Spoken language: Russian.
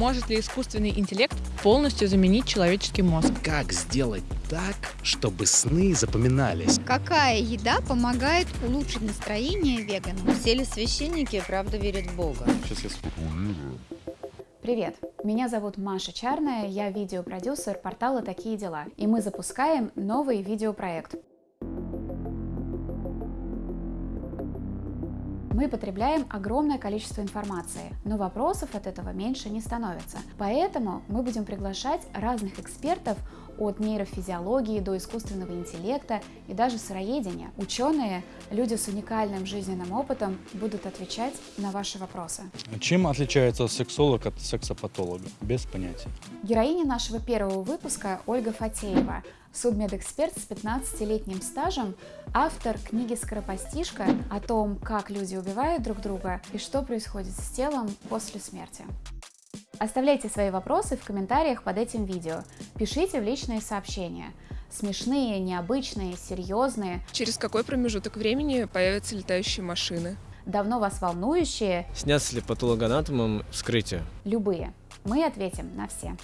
Может ли искусственный интеллект полностью заменить человеческий мозг? Как сделать так, чтобы сны запоминались? Какая еда помогает улучшить настроение веганам? Все ли священники правда верят в Бога? Сейчас я сформулирую. Привет! Меня зовут Маша Чарная, я видеопродюсер портала «Такие дела», и мы запускаем новый видеопроект. Мы потребляем огромное количество информации, но вопросов от этого меньше не становится. Поэтому мы будем приглашать разных экспертов от нейрофизиологии до искусственного интеллекта и даже сыроедения. Ученые, люди с уникальным жизненным опытом будут отвечать на ваши вопросы. Чем отличается сексолог от сексопатолога? Без понятия. Героиня нашего первого выпуска Ольга Фатеева, судмедэксперт с 15-летним стажем, автор книги «Скоропостижка» о том, как люди убивают друг друга и что происходит с телом после смерти. Оставляйте свои вопросы в комментариях под этим видео, пишите в личные сообщения. Смешные, необычные, серьезные. Через какой промежуток времени появятся летающие машины? Давно вас волнующие. Снятся ли патологоанатомом вскрытие? Любые. Мы ответим на все.